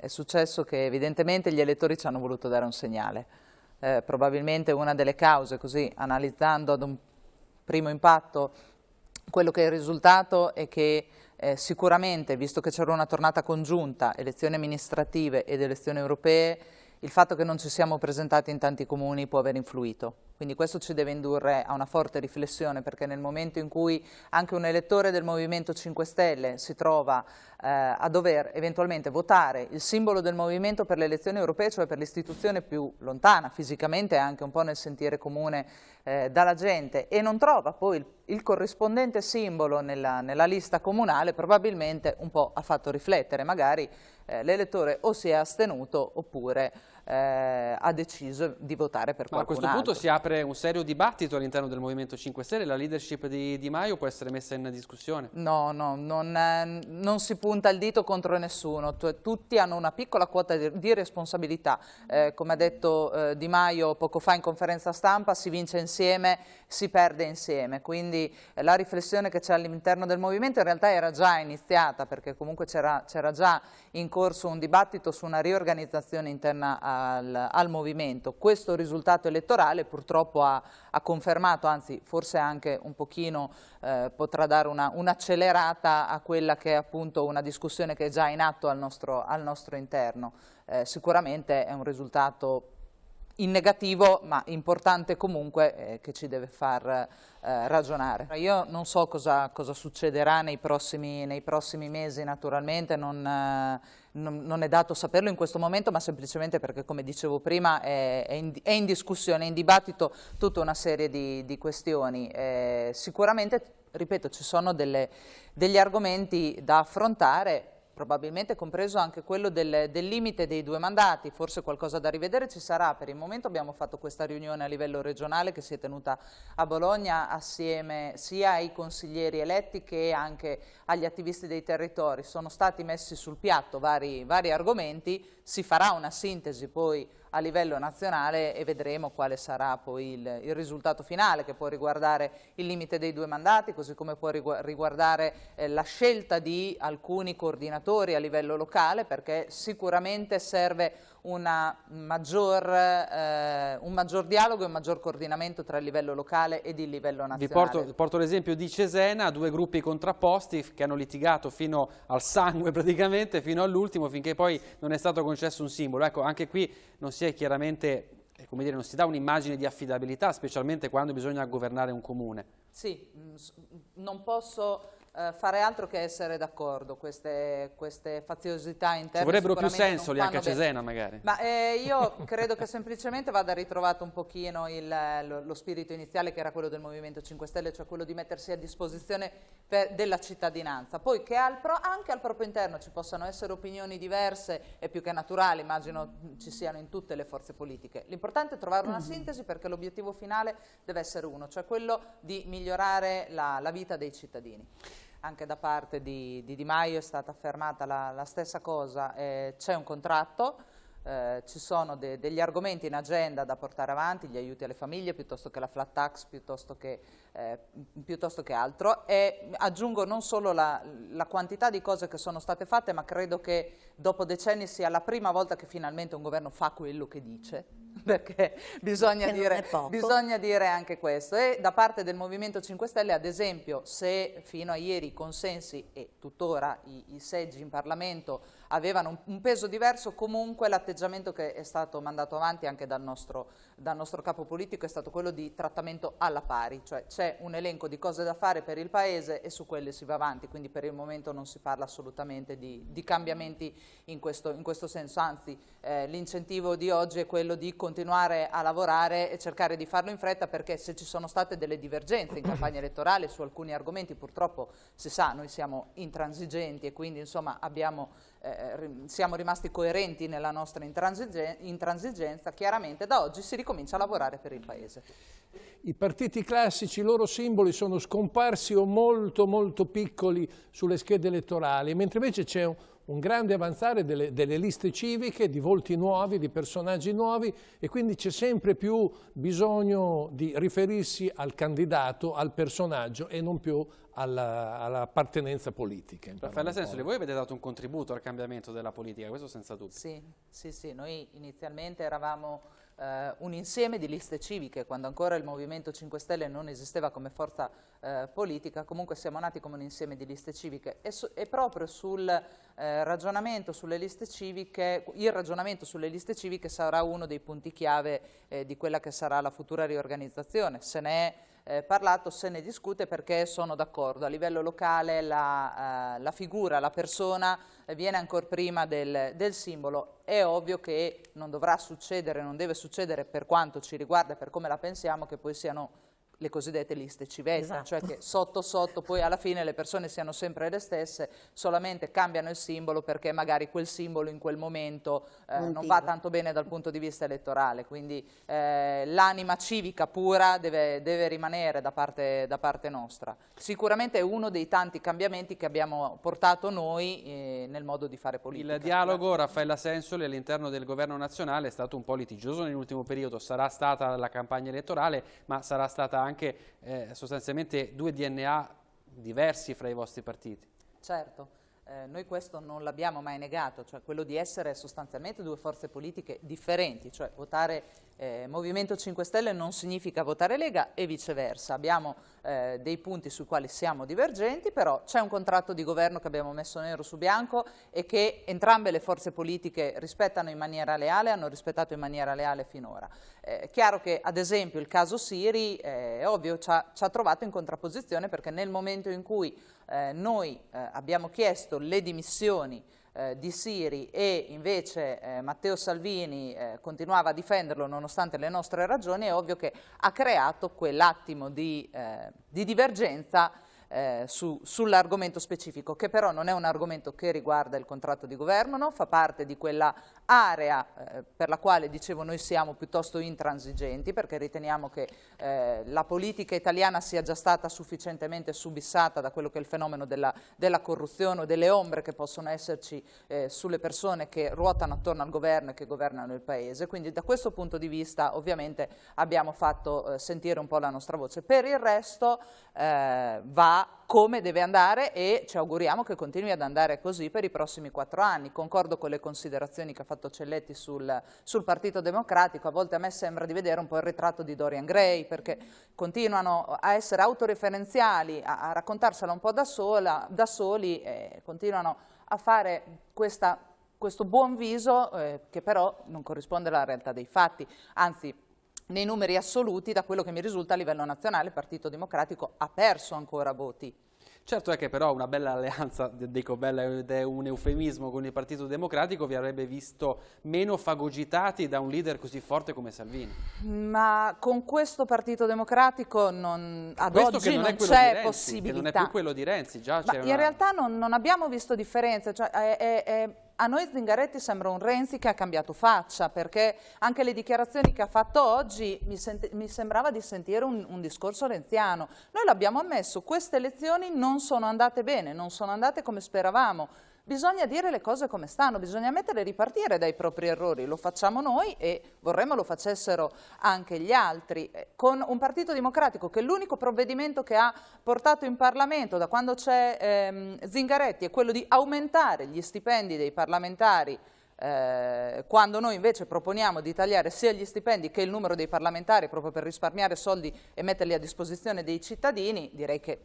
è successo che evidentemente gli elettori ci hanno voluto dare un segnale. Eh, probabilmente una delle cause, così analizzando ad un primo impatto, quello che è il risultato è che eh, sicuramente, visto che c'era una tornata congiunta, elezioni amministrative ed elezioni europee, il fatto che non ci siamo presentati in tanti comuni può aver influito. Quindi questo ci deve indurre a una forte riflessione perché nel momento in cui anche un elettore del Movimento 5 Stelle si trova eh, a dover eventualmente votare il simbolo del Movimento per le elezioni europee, cioè per l'istituzione più lontana fisicamente anche un po' nel sentire comune eh, dalla gente e non trova poi il, il corrispondente simbolo nella, nella, lista comunale, probabilmente un po' ha fatto riflettere, magari eh, l'elettore o si è astenuto oppure eh, ha deciso di votare per Ma qualcun altro. A questo altro. punto si apre un serio dibattito all'interno del Movimento 5 Stelle, la leadership di Di Maio può essere messa in discussione? No, no, non, eh, non si punta il dito contro nessuno, tutti hanno una piccola quota di, responsabilità, eh, come ha detto eh, Di Maio poco fa in conferenza stampa, si vince insieme, si perde insieme, quindi eh, la riflessione che c'è all'interno del Movimento in realtà era già iniziata perché comunque c'era già in corso un dibattito su una riorganizzazione interna a al, al movimento. Questo risultato elettorale purtroppo ha, ha, confermato, anzi forse anche un pochino eh, potrà dare un'accelerata un a quella che è appunto una discussione che è già in atto al nostro, al nostro interno. Eh, sicuramente è un risultato in negativo ma importante comunque eh, che ci deve far eh, ragionare. Io non so cosa, cosa succederà nei prossimi, nei prossimi, mesi naturalmente, non, eh, non, non, è dato saperlo in questo momento ma semplicemente perché come dicevo prima è, è, in, è in, discussione, è in dibattito tutta una serie di, di questioni. Eh, sicuramente, ripeto, ci sono delle, degli argomenti da affrontare probabilmente compreso anche quello del, del, limite dei due mandati, forse qualcosa da rivedere ci sarà, per il momento abbiamo fatto questa riunione a livello regionale che si è tenuta a Bologna assieme sia ai consiglieri eletti che anche agli attivisti dei territori, sono stati messi sul piatto vari, vari argomenti, si farà una sintesi poi a livello nazionale e vedremo quale sarà poi il, il, risultato finale che può riguardare il limite dei due mandati così come può riguardare eh, la scelta di alcuni coordinatori a livello locale perché sicuramente serve maggior, eh, un maggior dialogo e un maggior coordinamento tra il livello locale ed il livello nazionale. Vi porto, porto l'esempio di Cesena, due gruppi contrapposti che hanno litigato fino al sangue praticamente, fino all'ultimo, finché poi non è stato concesso un simbolo. Ecco, anche qui non si è chiaramente, eh, come dire, non si dà un'immagine di affidabilità, specialmente quando bisogna governare un comune. Sì, mm, non posso eh, fare altro che essere d'accordo, queste, queste, faziosità interne. Ci vorrebbero più sensoli anche a Cesena magari. Ma eh, io credo che semplicemente vada ritrovato un pochino il, lo, lo, spirito iniziale che era quello del Movimento 5 Stelle, cioè quello di mettersi a disposizione per, della cittadinanza. Poi che al pro, anche al proprio interno ci possano essere opinioni diverse è più che naturale, immagino ci siano in tutte le forze politiche. L'importante è trovare una mm-hmm. sintesi perché l'obiettivo finale deve essere uno, cioè quello di migliorare la, la vita dei cittadini anche da parte di Di, di Maio è stata affermata la, la stessa cosa, eh, c'è un contratto, eh, ci sono de degli argomenti in agenda da portare avanti, gli aiuti alle famiglie piuttosto che la flat tax, piuttosto che, eh, piuttosto che altro. E aggiungo non solo la, la, quantità di cose che sono state fatte ma credo che dopo decenni sia la prima volta che finalmente un governo fa quello che dice perché bisogna dire, bisogna dire, anche questo. E da parte del Movimento 5 Stelle, ad esempio, se fino a ieri i consensi e tuttora i, i seggi in Parlamento avevano un, un peso diverso, comunque l'atteggiamento che è stato mandato avanti anche dal nostro, dal nostro capo politico è stato quello di trattamento alla pari, cioè c'è un elenco di cose da fare per il Paese e su quelle si va avanti, quindi per il momento non si parla assolutamente di, di cambiamenti in questo, in questo, senso, anzi eh, l'incentivo di oggi è quello di continuare a lavorare e cercare di farlo in fretta perché se ci sono state delle divergenze in campagna elettorale su alcuni argomenti purtroppo si sa noi siamo intransigenti e quindi insomma abbiamo, eh, siamo rimasti coerenti nella nostra intransigenza, chiaramente da oggi si ricomincia a lavorare per il Paese. I partiti classici, i loro simboli sono scomparsi o molto molto piccoli sulle schede elettorali, mentre invece c'è un, un grande avanzare delle, delle, liste civiche, di volti nuovi, di personaggi nuovi e quindi c'è sempre più bisogno di riferirsi al candidato, al personaggio e non più all'appartenenza politica. Raffaella Sensoli, voi avete dato un contributo al cambiamento della politica, questo senza dubbio. Sì, sì, sì. noi inizialmente eravamo eh, un insieme di liste civiche, quando ancora il Movimento 5 Stelle non esisteva come forza eh, politica, comunque siamo nati come un insieme di liste civiche e, su, e proprio sul eh, ragionamento sulle liste civiche, il ragionamento sulle liste civiche sarà uno dei punti chiave eh, di quella che sarà la futura riorganizzazione. Se ne è eh, parlato, se ne discute perché sono d'accordo. A livello locale la, eh, la, figura, la persona viene ancora prima del, del, simbolo. È ovvio che non dovrà succedere, non deve succedere per quanto ci riguarda per come la pensiamo che poi siano le cosiddette liste civetta, esatto. cioè che sotto sotto poi alla fine le persone siano sempre le stesse, solamente cambiano il simbolo perché magari quel simbolo in quel momento eh, non va tanto bene dal punto di vista elettorale, quindi eh, l'anima civica pura deve, deve rimanere da parte, da parte, nostra. Sicuramente è uno dei tanti cambiamenti che abbiamo portato noi eh, nel modo di fare politica. Il dialogo Raffaella Sensoli all'interno del governo nazionale è stato un po' litigioso nell'ultimo periodo, sarà stata la campagna elettorale ma sarà stata anche anche eh, sostanzialmente due DNA diversi fra i vostri partiti. Certo. Eh, noi questo non l'abbiamo mai negato, cioè quello di essere sostanzialmente due forze politiche differenti, cioè votare eh, Movimento 5 Stelle non significa votare Lega e viceversa. Abbiamo eh, dei punti sui quali siamo divergenti, però c'è un contratto di governo che abbiamo messo nero su bianco e che entrambe le forze politiche rispettano in maniera leale, hanno rispettato in maniera leale finora. È eh, chiaro che ad esempio il caso Siri eh, è ovvio ci ha, ci ha trovato in contrapposizione perché nel momento in cui eh, noi eh, abbiamo chiesto le dimissioni eh, di Siri e invece eh, Matteo Salvini eh, continuava a difenderlo nonostante le nostre ragioni, è ovvio che ha creato quell'attimo di, di divergenza eh, su, sull'argomento specifico, che però non è un argomento che riguarda il contratto di governo, no? fa parte di quella area eh, per la quale dicevo noi siamo piuttosto intransigenti perché riteniamo che eh, la politica italiana sia già stata sufficientemente subissata da quello che è il fenomeno della, della corruzione o delle ombre che possono esserci eh, sulle persone che ruotano attorno al governo e che governano il paese, quindi da questo punto di vista ovviamente abbiamo fatto eh, sentire un po' la nostra voce. Per il resto eh, come deve andare e ci auguriamo che continui ad andare così per i prossimi quattro anni. Concordo con le considerazioni che ha fatto Celletti sul, sul, Partito Democratico, a volte a me sembra di vedere un po' il ritratto di Dorian Gray perché continuano a essere autoreferenziali, a, a raccontarsela un po' da, sola, da soli e continuano a fare questa, questo buon viso eh, che però non corrisponde alla realtà dei fatti, anzi nei numeri assoluti, da quello che mi risulta a livello nazionale, il Partito Democratico ha perso ancora voti. Certo è che però una bella alleanza, dico bella ed è un eufemismo con il Partito Democratico, vi avrebbe visto meno fagocitati da un leader così forte come Salvini. Ma con questo Partito Democratico non, ad questo oggi non, non c'è possibilità. Non è più quello di Renzi, già c'è In realtà non, non, abbiamo visto differenze, cioè è, è, è a noi Zingaretti sembra un Renzi che ha cambiato faccia, perché anche le dichiarazioni che ha fatto oggi mi, mi sembrava di sentire un, un discorso renziano. Noi l'abbiamo ammesso, queste elezioni non sono andate bene, non sono andate come speravamo. Bisogna dire le cose come stanno, bisogna mettere ripartire dai propri errori, lo facciamo noi e vorremmo lo facessero anche gli altri. Eh, con un partito democratico che l'unico provvedimento che ha portato in Parlamento da quando c'è ehm, Zingaretti è quello di aumentare gli stipendi dei parlamentari eh, quando noi invece proponiamo di tagliare sia gli stipendi che il numero dei parlamentari proprio per risparmiare soldi e metterli a disposizione dei cittadini, direi che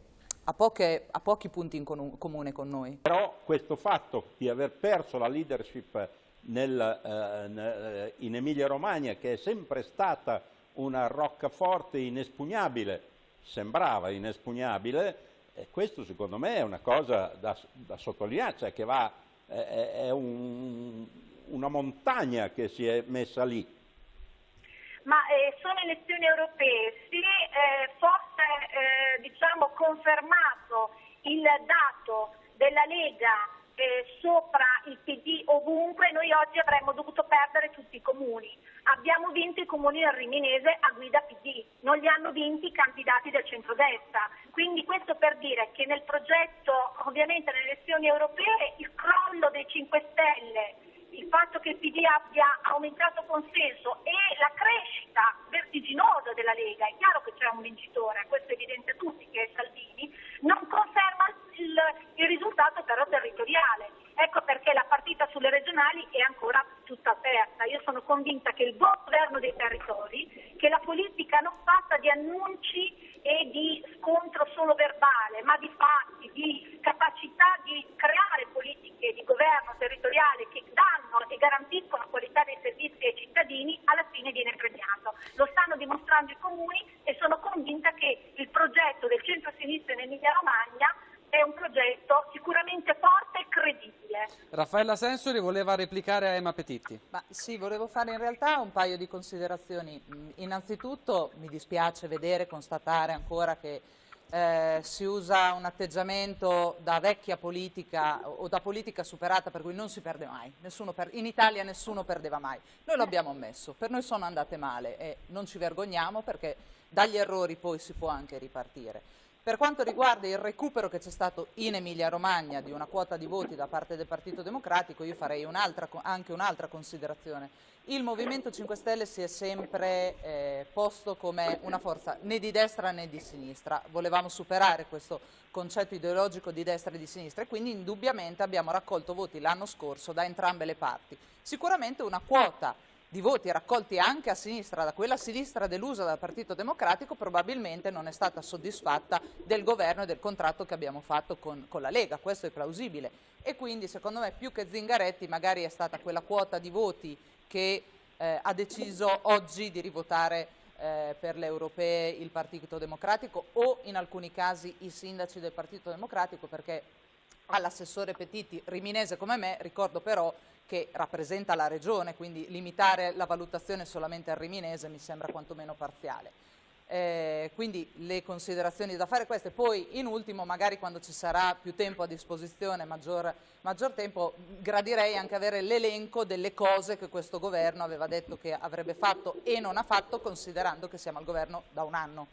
ha, poche, ha pochi punti in comune con noi. Però questo fatto di aver perso la leadership nel, eh, in Emilia Romagna, che è sempre stata una roccaforte inespugnabile, sembrava inespugnabile, e questo secondo me è una cosa da, da sottolineare, cioè che va, è, è un, una montagna che si è messa lì. Ma eh, sono elezioni europee, sì, eh, forse eh, diciamo, confermato il dato della Lega eh, sopra il PD ovunque, noi oggi avremmo dovuto perdere tutti i comuni. Abbiamo vinto i comuni del Riminese a guida PD, non li hanno vinti i candidati del centrodestra. Quindi questo per dire che nel progetto, ovviamente nelle elezioni europee, il crollo dei 5 Stelle il fatto che il PD abbia aumentato consenso e la crescita vertiginosa della Lega, è chiaro che c'è un vincitore, questo è evidente a tutti che è Salvini, non conferma il, il risultato però territoriale. Ecco perché la partita sulle regionali è ancora tutta aperta. Io sono convinta che il buon governo dei territori, che la politica non fatta di annunci e di scontro solo verbale, ma di fatti, di capacità di creare politiche di governo territoriale che danno e garantiscono qualità dei servizi ai cittadini, alla fine viene premiato. Lo stanno dimostrando i comuni e sono convinta che il progetto del centro-sinistra in Emilia-Romagna è un progetto sicuramente forte e credibile. Raffaella Sensori voleva replicare a Emma Petitti. Ma sì, volevo fare in realtà un paio di considerazioni. Innanzitutto mi dispiace vedere, constatare ancora che eh, si usa un atteggiamento da vecchia politica o da politica superata per cui non si perde mai, per, in Italia nessuno perdeva mai, noi l'abbiamo ammesso, per noi sono andate male e non ci vergogniamo perché dagli errori poi si può anche ripartire. Per quanto riguarda il recupero che c'è stato in Emilia-Romagna di una quota di voti da parte del Partito Democratico, io farei un anche un'altra considerazione. Il Movimento 5 Stelle si è sempre eh, posto come una forza né di destra né di sinistra. Volevamo superare questo concetto ideologico di destra e di sinistra e quindi indubbiamente abbiamo raccolto voti l'anno scorso da entrambe le parti. Sicuramente una quota di voti raccolti anche a sinistra, da quella sinistra delusa dal Partito Democratico, probabilmente non è stata soddisfatta del governo e del contratto che abbiamo fatto con, con la Lega, questo è plausibile. E quindi secondo me più che Zingaretti magari è stata quella quota di voti che eh, ha deciso oggi di rivotare eh, per le europee il Partito Democratico o in alcuni casi i sindaci del Partito Democratico perché all'assessore Petiti, riminese come me, ricordo però che rappresenta la regione, quindi limitare la valutazione solamente al riminese mi sembra quantomeno parziale. Eh, quindi le considerazioni da fare queste, poi in ultimo magari quando ci sarà più tempo a disposizione, maggior, maggior tempo, gradirei anche avere l'elenco delle cose che questo governo aveva detto che avrebbe fatto e non ha fatto considerando che siamo al governo da un anno.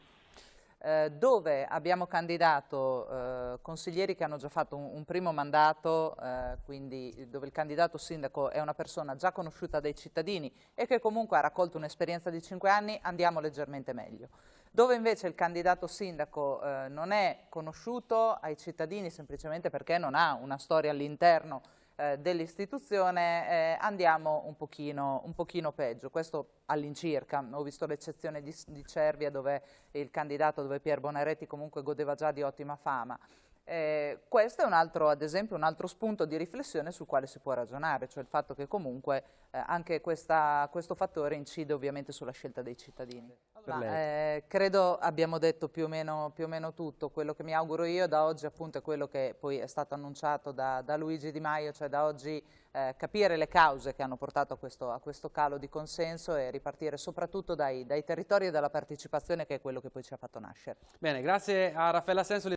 Eh, dove abbiamo candidato eh, consiglieri che hanno già fatto un, un primo mandato, eh, quindi dove il candidato sindaco è una persona già conosciuta dai cittadini e che comunque ha raccolto un'esperienza di cinque anni, andiamo leggermente meglio. Dove invece il candidato sindaco eh, non è conosciuto ai cittadini semplicemente perché non ha una storia all'interno eh, dell'istituzione eh, andiamo un pochino, un pochino, peggio, questo all'incirca, ho visto l'eccezione di, di Cervia dove il candidato, dove Pier Bonaretti comunque godeva già di ottima fama, eh, questo è un altro, ad esempio, un altro spunto di riflessione sul quale si può ragionare, cioè il fatto che comunque eh, anche questa, questo fattore incide ovviamente sulla scelta dei cittadini. Ma, eh, credo abbiamo detto più o, meno, più o, meno, tutto, quello che mi auguro io da oggi appunto è quello che poi è stato annunciato da, da Luigi Di Maio, cioè da oggi eh, capire le cause che hanno portato a questo, a questo, calo di consenso e ripartire soprattutto dai, dai territori e dalla partecipazione che è quello che poi ci ha fatto nascere. Bene, grazie a Raffaella Senso.